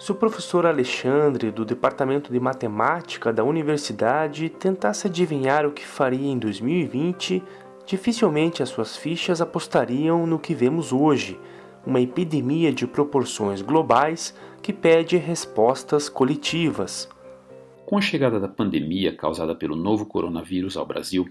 Se o professor Alexandre, do Departamento de Matemática da universidade, tentasse adivinhar o que faria em 2020, dificilmente as suas fichas apostariam no que vemos hoje, uma epidemia de proporções globais que pede respostas coletivas. Com a chegada da pandemia causada pelo novo coronavírus ao Brasil,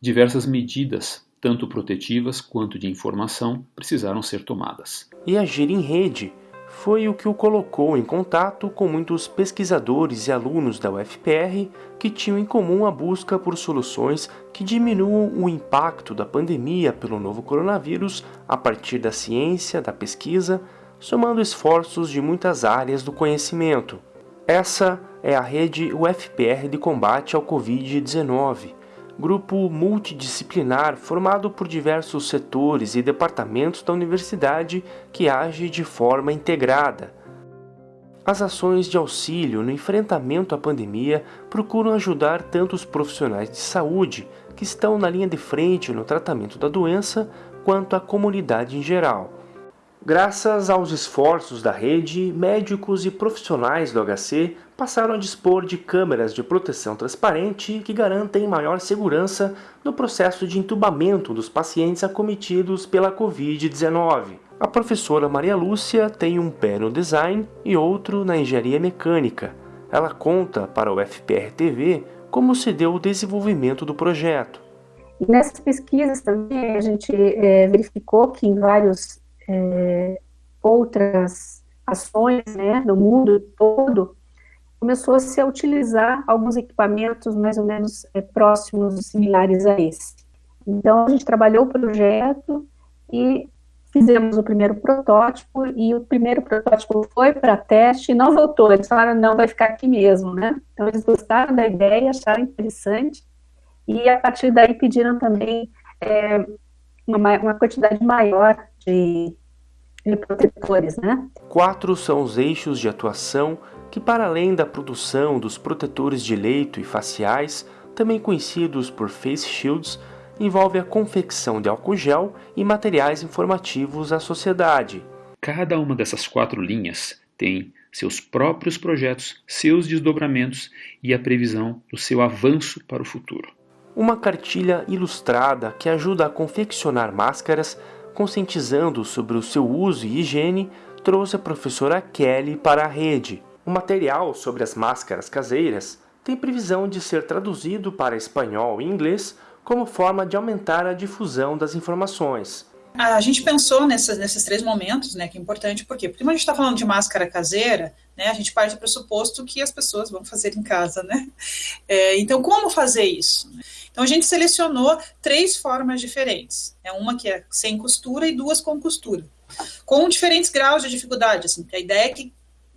diversas medidas, tanto protetivas quanto de informação, precisaram ser tomadas. E agir em rede foi o que o colocou em contato com muitos pesquisadores e alunos da UFPR que tinham em comum a busca por soluções que diminuam o impacto da pandemia pelo novo coronavírus a partir da ciência, da pesquisa, somando esforços de muitas áreas do conhecimento. Essa é a rede UFPR de combate ao Covid-19, grupo multidisciplinar formado por diversos setores e departamentos da universidade que age de forma integrada. As ações de auxílio no enfrentamento à pandemia procuram ajudar tanto os profissionais de saúde, que estão na linha de frente no tratamento da doença, quanto a comunidade em geral. Graças aos esforços da rede, médicos e profissionais do HC passaram a dispor de câmeras de proteção transparente que garantem maior segurança no processo de entubamento dos pacientes acometidos pela Covid-19. A professora Maria Lúcia tem um pé no design e outro na engenharia mecânica. Ela conta para o FPR TV como se deu o desenvolvimento do projeto. Nessas pesquisas também a gente é, verificou que em vários é, outras ações né, no mundo todo, começou-se a utilizar alguns equipamentos mais ou menos é, próximos, similares a esse. Então, a gente trabalhou o projeto e fizemos o primeiro protótipo, e o primeiro protótipo foi para teste e não voltou. Eles falaram, não, vai ficar aqui mesmo, né? Então, eles gostaram da ideia, acharam interessante, e a partir daí pediram também é, uma, uma quantidade maior de, de protetores, né? Quatro são os eixos de atuação que, para além da produção dos protetores de leito e faciais, também conhecidos por face shields, envolve a confecção de álcool gel e materiais informativos à sociedade. Cada uma dessas quatro linhas tem seus próprios projetos, seus desdobramentos e a previsão do seu avanço para o futuro. Uma cartilha ilustrada que ajuda a confeccionar máscaras conscientizando sobre o seu uso e higiene, trouxe a professora Kelly para a rede. O material sobre as máscaras caseiras tem previsão de ser traduzido para espanhol e inglês como forma de aumentar a difusão das informações. A gente pensou nessas, nesses três momentos, né, que é importante, por quê? Porque quando a gente está falando de máscara caseira, né, a gente parte do pressuposto que as pessoas vão fazer em casa, né? É, então, como fazer isso? Então a gente selecionou três formas diferentes. É uma que é sem costura e duas com costura, com diferentes graus de dificuldade. Assim, a ideia é que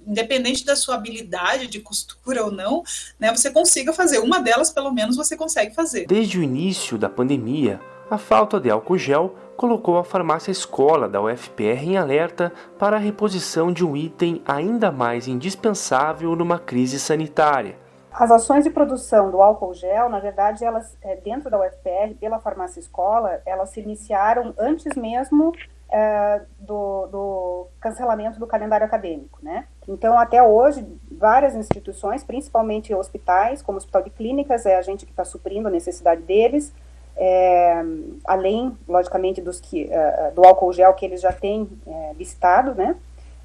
independente da sua habilidade de costura ou não, né, você consiga fazer. Uma delas, pelo menos, você consegue fazer. Desde o início da pandemia, a falta de álcool gel colocou a farmácia escola da UFPR em alerta para a reposição de um item ainda mais indispensável numa crise sanitária. As ações de produção do álcool gel, na verdade, elas é, dentro da UFPR, pela farmácia escola, elas se iniciaram antes mesmo é, do, do, cancelamento do calendário acadêmico, né? Então, até hoje, várias instituições, principalmente hospitais, como o Hospital de Clínicas, é a gente que está suprindo a necessidade deles, é, além, logicamente, dos que, uh, do álcool gel que eles já têm é, listado, né?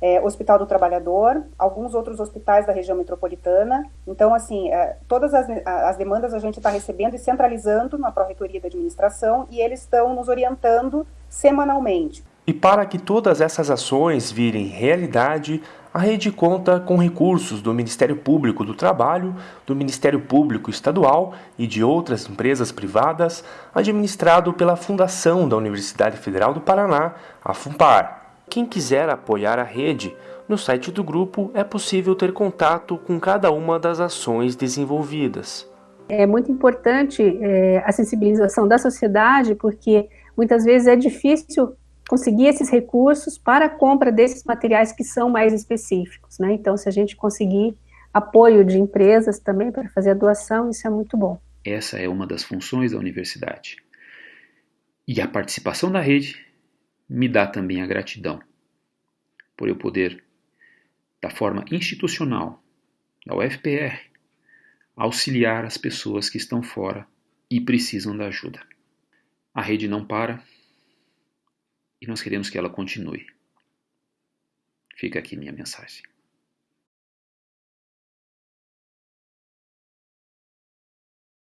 é, Hospital do Trabalhador, alguns outros hospitais da região metropolitana. Então, assim, é, todas as, as demandas a gente está recebendo e centralizando na Pró-Reitoria da Administração e eles estão nos orientando semanalmente. E para que todas essas ações virem realidade, a rede conta com recursos do Ministério Público do Trabalho, do Ministério Público Estadual e de outras empresas privadas, administrado pela Fundação da Universidade Federal do Paraná, a FUNPAR. Quem quiser apoiar a rede, no site do grupo é possível ter contato com cada uma das ações desenvolvidas. É muito importante é, a sensibilização da sociedade, porque muitas vezes é difícil conseguir esses recursos para a compra desses materiais que são mais específicos. Né? Então, se a gente conseguir apoio de empresas também para fazer a doação, isso é muito bom. Essa é uma das funções da universidade. E a participação da rede me dá também a gratidão por eu poder da forma institucional da UFPR, auxiliar as pessoas que estão fora e precisam da ajuda. A rede não para e nós queremos que ela continue. Fica aqui minha mensagem.